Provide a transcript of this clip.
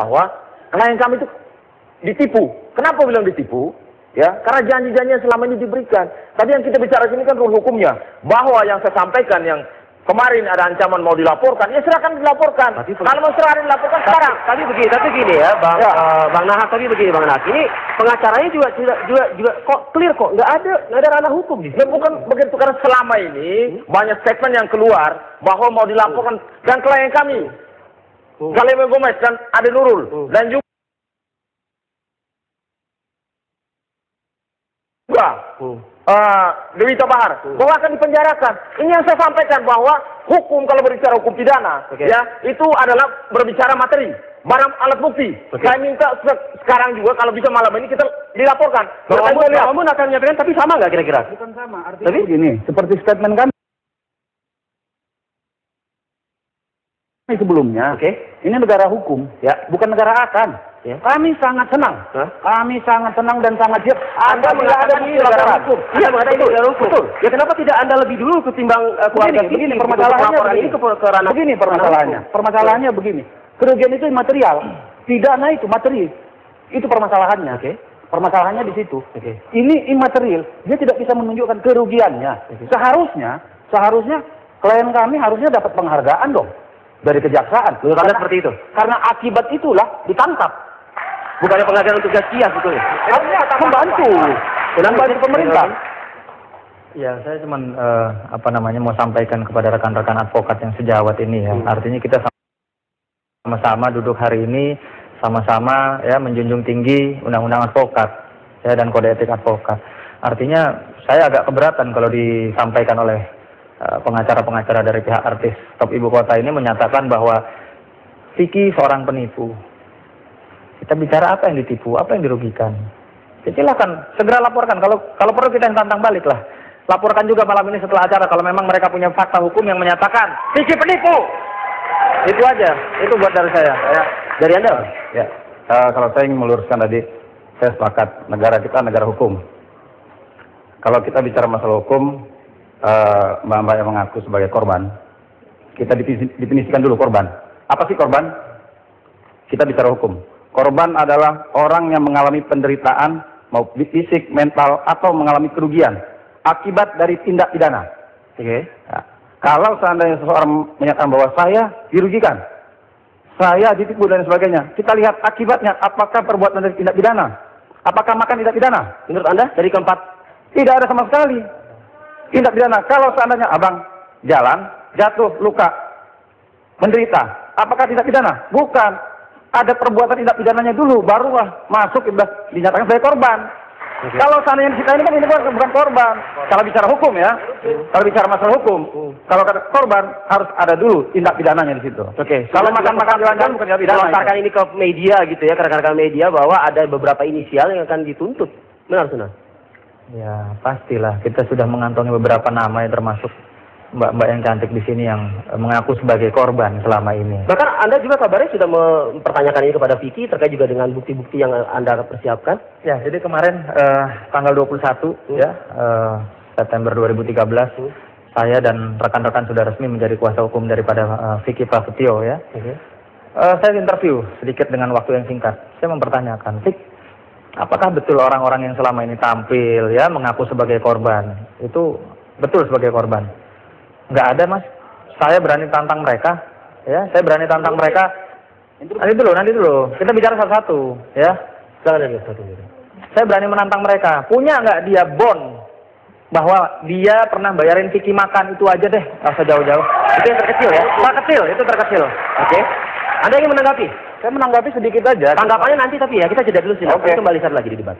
bahwa klien kami itu ditipu. Kenapa bilang ditipu? Ya, karena janji-janji yang selama ini diberikan. Tadi yang kita bicara sini kan rule hukumnya, bahwa yang saya sampaikan yang kemarin ada ancaman mau dilaporkan, ya silakan dilaporkan. Tapi- Kalau mau silakan dilaporkan Tapi, sekarang. tapi begini, tapi gini ya, Bang Ya. eh, Bang Nahak tapi begini Bang Nahak. Ini pengacaranya juga juga juga, juga kok clear kok, nggak ada nggak ada ranah hukum di Ya sini. bukan begitu karena selama ini banyak statement yang keluar bahwa mau dilaporkan dan klien kami Hmm. Saleh Gomez dan Ade Nurul Hmm. dan juga Hmm. eh, Dewi Bahar bahwa akan dipenjarakan. Ini yang saya sampaikan bahwa hukum kalau berbicara hukum pidana Oke. ya itu adalah berbicara materi barang alat bukti. Oke. Saya minta se- sekarang juga kalau bisa malam ini kita dilaporkan. Amun akan menyampaikan tapi sama nggak kira-kira? Bukan sama, artinya Tapi- begini, seperti statement kami sebelumnya, Oke. ini negara hukum, Ya. bukan negara akan. Ya. Kami sangat senang, Hah? kami sangat senang dan sangat siap. Anda mengatakan ini negara hukum. Iya, Anda mengatakan ini negara hukum. betul. Ya kenapa tidak Anda lebih dulu ketimbang eh, keluarga Begini, begini permasalahannya begini. ini ke, ke ranah begini permasalahannya. Permasalahannya begini. Kerugian itu material, pidana itu materi. Itu permasalahannya. Oke. Permasalahannya di situ. Oke. Ini imaterial, dia tidak bisa menunjukkan kerugiannya. Seharusnya, seharusnya klien kami harusnya dapat penghargaan dong dari kejaksaan. Menurut Anda Karena- seperti itu? Karena akibat itulah ditangkap. Bukannya penghargaan untuk gaskias sebetulnya. Harusnya membantu, membantu pemerintah. Ya, saya cuma eh, apa namanya mau sampaikan kepada rekan-rekan advokat yang sejawat ini ya. Artinya kita sama-sama duduk hari ini sama-sama ya menjunjung tinggi undang-undang advokat ya dan kode etik advokat. Artinya saya agak keberatan kalau disampaikan oleh eh, pengacara-pengacara dari pihak artis top ibu kota ini menyatakan bahwa Vicky seorang penipu. Kita bicara apa yang ditipu, apa yang dirugikan. Ya, silakan segera laporkan kalau kalau perlu kita yang tantang balik lah. Laporkan juga malam ini setelah acara kalau memang mereka punya fakta hukum yang menyatakan Vicky penipu. Itu aja. Itu buat dari saya. Ya. Dari Anda? Ya, eh, kalau saya ingin meluruskan tadi, saya sepakat negara kita negara hukum. Kalau kita bicara masalah hukum, eh, mbak-mbak yang mengaku sebagai korban, kita definisi- definisikan dulu korban. Apa sih korban? Kita bicara hukum. Korban adalah orang yang mengalami penderitaan, mau fisik, mental, atau mengalami kerugian akibat dari tindak pidana. Oke. Ya. Kalau seandainya seseorang menyatakan bahwa saya dirugikan, saya ditipu dan sebagainya, kita lihat akibatnya, apakah perbuatan dari tindak pidana, apakah makan tindak pidana? Menurut Anda dari keempat Tidak ada sama sekali tindak pidana. Kalau seandainya abang jalan, jatuh, luka, menderita, apakah tindak pidana? Bukan. Ada perbuatan tindak pidananya dulu, barulah masuk dinyatakan sebagai korban. Kalau seandainya kita ini kan ini bukan, korban. Kalau bicara hukum ya, kalau bicara masalah hukum, kalau kata korban harus ada dulu tindak pidananya di situ. Oke. Kalau makan-makan jalan-jalan bukan tindak pidana. Melontarkan itu. ini ke media gitu ya, ke rekan-rekan media bahwa ada beberapa inisial yang akan dituntut. Benar, Sunan? Ya, pastilah kita sudah mengantongi beberapa nama yang termasuk mbak-mbak yang cantik di sini yang eh, mengaku sebagai korban selama ini. Bahkan Anda juga kabarnya sudah mempertanyakan ini kepada Vicky terkait juga dengan bukti-bukti yang Anda persiapkan. Ya, jadi kemarin eh, tanggal 21 ya eh, September 2013 saya dan rekan-rekan sudah resmi menjadi kuasa hukum daripada eh, Vicky Prasetyo ya. Oke. Eh, saya interview sedikit dengan waktu yang singkat. Saya mempertanyakan, Vic, apakah betul orang-orang yang selama ini tampil ya mengaku sebagai korban itu betul sebagai korban? Nggak ada mas. Saya berani tantang mereka. Ya, saya berani tantang mereka. Nanti dulu, nanti dulu. Kita bicara satu-satu. Ya, Silakan satu saya berani menantang mereka. Punya nggak dia bond bahwa dia pernah bayarin Vicky makan itu aja deh, nggak usah jauh-jauh. Itu yang terkecil ya, terkecil, itu terkecil. Oke. Anda ingin menanggapi? Saya menanggapi sedikit aja. Tanggapannya nanti tapi ya kita jeda dulu sih. Oke. Kembali saat lagi di debat.